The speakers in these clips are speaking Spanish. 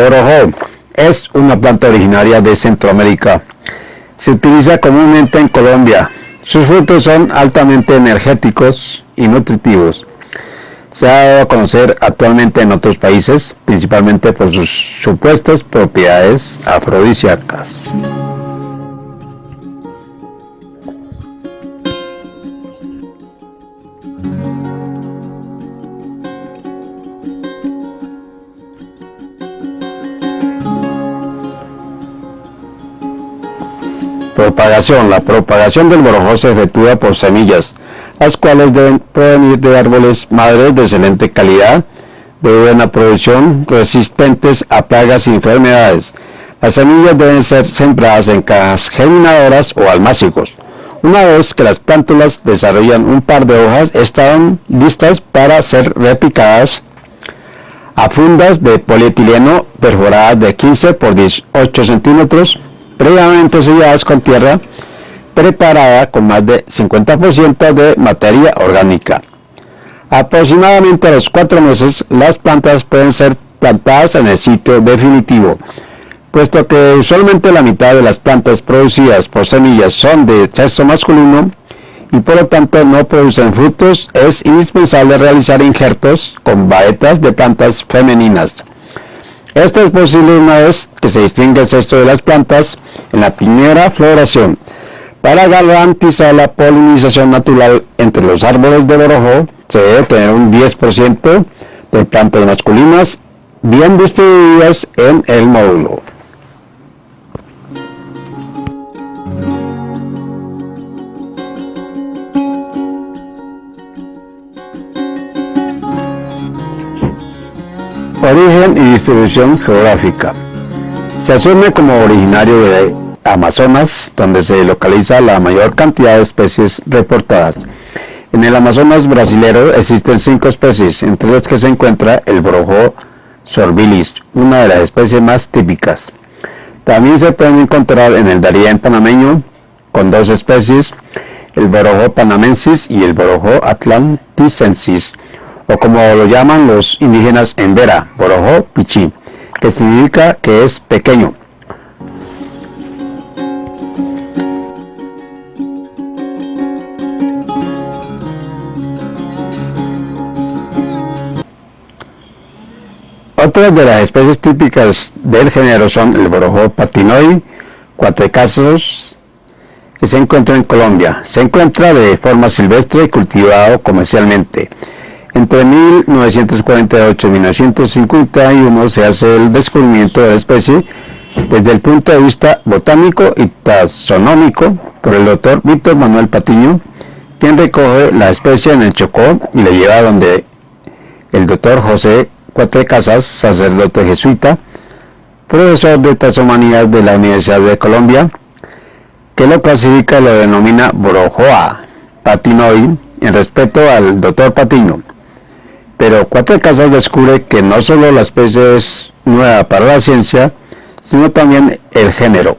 Borojó es una planta originaria de Centroamérica. Se utiliza comúnmente en Colombia. Sus frutos son altamente energéticos y nutritivos. Se ha dado a conocer actualmente en otros países, principalmente por sus supuestas propiedades afrodisíacas. Propagación. La propagación del borojó se efectúa por semillas, las cuales deben provenir de árboles madres de excelente calidad, de buena producción, resistentes a plagas y enfermedades. Las semillas deben ser sembradas en cajas germinadoras o almácigos. Una vez que las plántulas desarrollan un par de hojas, están listas para ser repicadas a fundas de polietileno perforadas de 15 por 18 centímetros previamente selladas con tierra preparada con más de 50% de materia orgánica. Aproximadamente a los cuatro meses las plantas pueden ser plantadas en el sitio definitivo, puesto que usualmente la mitad de las plantas producidas por semillas son de sexo masculino y por lo tanto no producen frutos, es indispensable realizar injertos con baetas de plantas femeninas. Esto es posible una vez que se distingue el sexo de las plantas en la primera floración. Para garantizar la polinización natural entre los árboles de borojo, se debe tener un 10% de plantas masculinas bien distribuidas en el módulo. Origen y distribución geográfica. Se asume como originario de Amazonas, donde se localiza la mayor cantidad de especies reportadas. En el Amazonas brasilero existen cinco especies, entre las que se encuentra el brojo sorbilis, una de las especies más típicas. También se pueden encontrar en el Darién panameño, con dos especies, el borojo panamensis y el borojo atlanticensis o como lo llaman los indígenas en Vera, Borojo Pichi, que significa que es pequeño. Otras de las especies típicas del género son el borojo patinoi, cuatrecasos, que se encuentra en Colombia. Se encuentra de forma silvestre y cultivado comercialmente. Entre 1948 y 1951 se hace el descubrimiento de la especie desde el punto de vista botánico y taxonómico por el doctor Víctor Manuel Patiño, quien recoge la especie en el Chocó y la lleva donde el doctor José Cuatre Casas, sacerdote jesuita, profesor de taxonomías de la Universidad de Colombia, que lo clasifica y lo denomina Borojoa patinoi en respeto al doctor Patiño. Pero Cuatro Casas descubre que no solo la especie es nueva para la ciencia, sino también el género.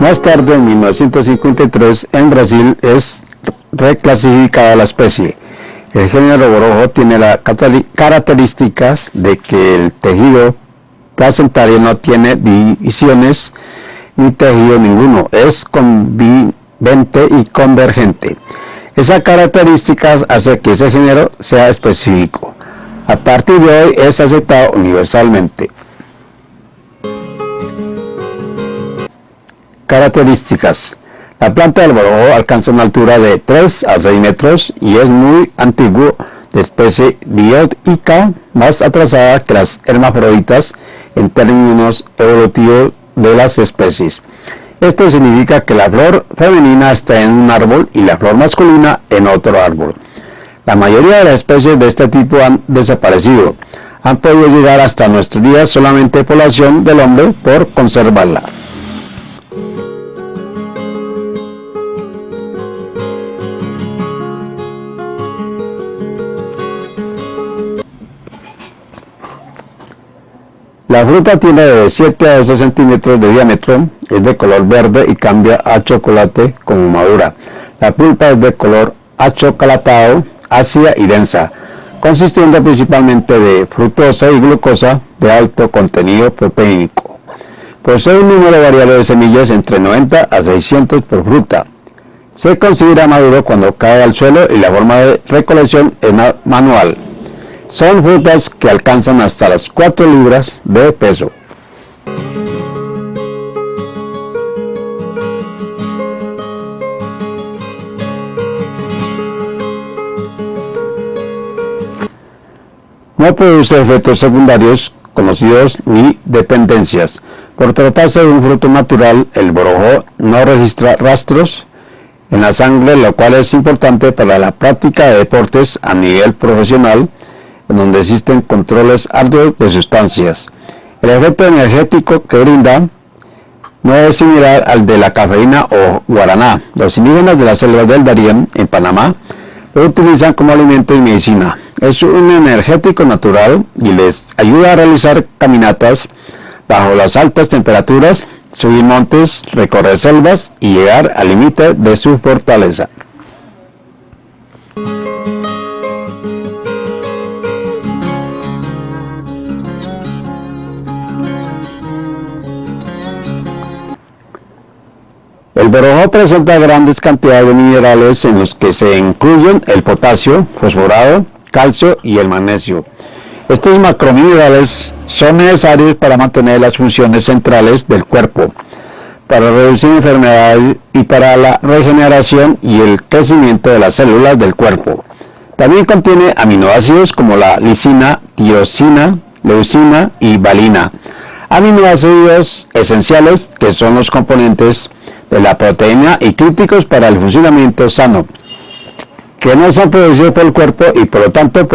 Más tarde, en 1953, en Brasil es reclasificada la especie. El género borojo tiene las características de que el tejido placentario no tiene divisiones ni tejido ninguno, es convivente y convergente. Esa característica hace que ese género sea específico. A partir de hoy es aceptado universalmente. Características. La planta del borojo alcanza una altura de 3 a 6 metros y es muy antiguo de especie biótica más atrasada que las hermafroditas en términos evolutivos de las especies. Esto significa que la flor femenina está en un árbol y la flor masculina en otro árbol. La mayoría de las especies de este tipo han desaparecido. Han podido llegar hasta nuestros días solamente por la acción del hombre por conservarla. La fruta tiene de 7 a 12 centímetros de diámetro, es de color verde y cambia a chocolate como madura. La pulpa es de color achocolatado, ácida y densa, consistiendo principalmente de fructosa y glucosa de alto contenido proteínico. Posee un número variable de semillas entre 90 a 600 por fruta. Se considera maduro cuando cae al suelo y la forma de recolección es manual. Son frutas que alcanzan hasta las 4 libras de peso. No produce efectos secundarios conocidos ni dependencias. Por tratarse de un fruto natural, el borojó no registra rastros en la sangre, lo cual es importante para la práctica de deportes a nivel profesional, donde existen controles arduos de sustancias. El efecto energético que brinda no es similar al de la cafeína o guaraná. Los indígenas de las selvas del Darién, en Panamá, lo utilizan como alimento y medicina. Es un energético natural y les ayuda a realizar caminatas bajo las altas temperaturas, subir montes, recorrer selvas y llegar al límite de su fortaleza. El borojó presenta grandes cantidades de minerales en los que se incluyen el potasio, fosforado, calcio y el magnesio. Estos macrominerales son necesarios para mantener las funciones centrales del cuerpo, para reducir enfermedades y para la regeneración y el crecimiento de las células del cuerpo. También contiene aminoácidos como la lisina, tirosina, leucina y valina, aminoácidos esenciales que son los componentes de la proteína y críticos para el funcionamiento sano, que no son producidos por el cuerpo y por lo tanto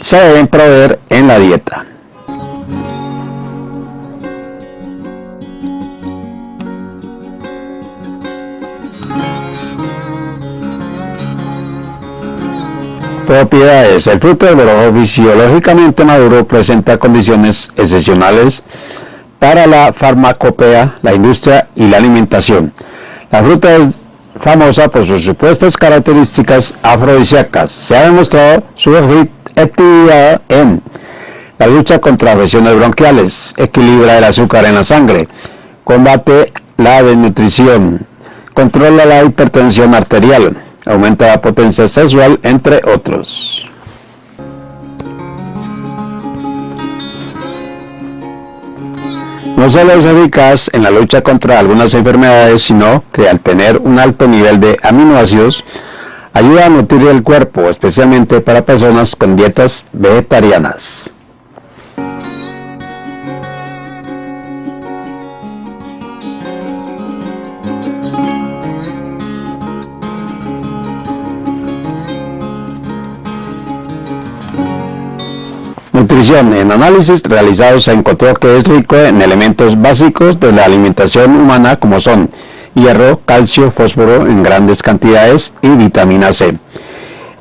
se deben proveer en la dieta. Propiedades. El fruto del fisiológicamente maduro presenta condiciones excepcionales para la farmacopea, la industria y la alimentación. La fruta es famosa por sus supuestas características afrodisíacas. Se ha demostrado su efectividad en la lucha contra afecciones bronquiales, equilibra el azúcar en la sangre, combate la desnutrición, controla la hipertensión arterial, aumenta la potencia sexual, entre otros. No solo es eficaz en la lucha contra algunas enfermedades, sino que al tener un alto nivel de aminoácidos, ayuda a nutrir el cuerpo, especialmente para personas con dietas vegetarianas. Nutrición. En análisis realizados se encontró que es rico en elementos básicos de la alimentación humana como son hierro, calcio, fósforo en grandes cantidades y vitamina C.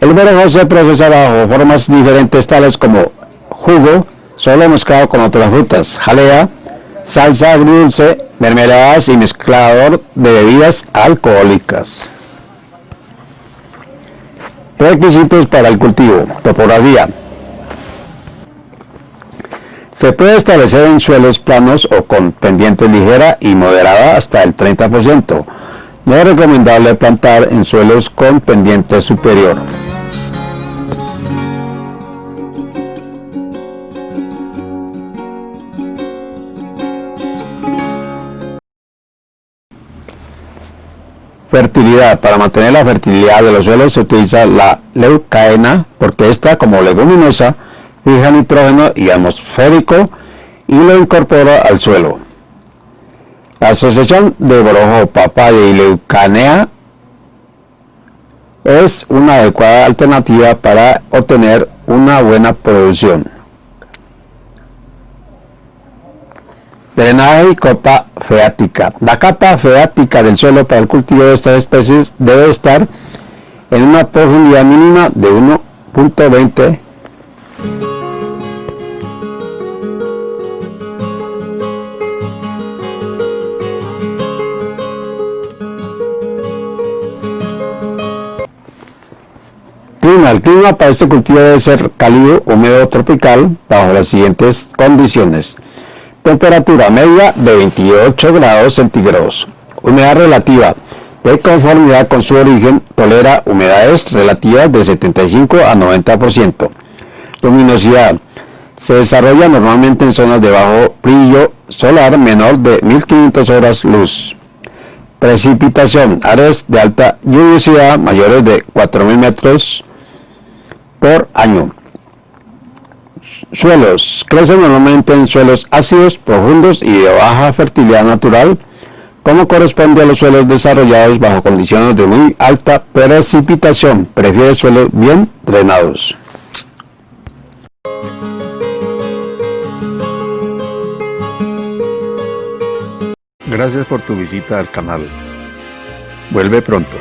El borojo se procesa bajo formas diferentes tales como jugo, solo mezclado con otras frutas, jalea, salsa agridulce, mermeladas y mezclador de bebidas alcohólicas. Requisitos para el cultivo. Topografía. Se puede establecer en suelos planos o con pendiente ligera y moderada hasta el 30%. No es recomendable plantar en suelos con pendiente superior. Fertilidad. Para mantener la fertilidad de los suelos se utiliza la leucaena porque esta como leguminosa fija nitrógeno y atmosférico y lo incorpora al suelo. La asociación de borojo, papaya y leucanea es una adecuada alternativa para obtener una buena producción. Drenaje y capa feática. La capa feática del suelo para el cultivo de estas especies debe estar en una profundidad mínima de 1.20 El clima para este cultivo debe ser cálido, húmedo, tropical, bajo las siguientes condiciones. Temperatura media de 28 grados centígrados. Humedad relativa. De conformidad con su origen, tolera humedades relativas de 75 a 90%. Luminosidad. Se desarrolla normalmente en zonas de bajo brillo solar menor de 1500 horas luz. Precipitación. Áreas de alta lluviosidad mayores de 4000 metros por año. Suelos. Crecen normalmente en suelos ácidos, profundos y de baja fertilidad natural, como corresponde a los suelos desarrollados bajo condiciones de muy alta precipitación. Prefiere suelos bien drenados. Gracias por tu visita al canal. Vuelve pronto.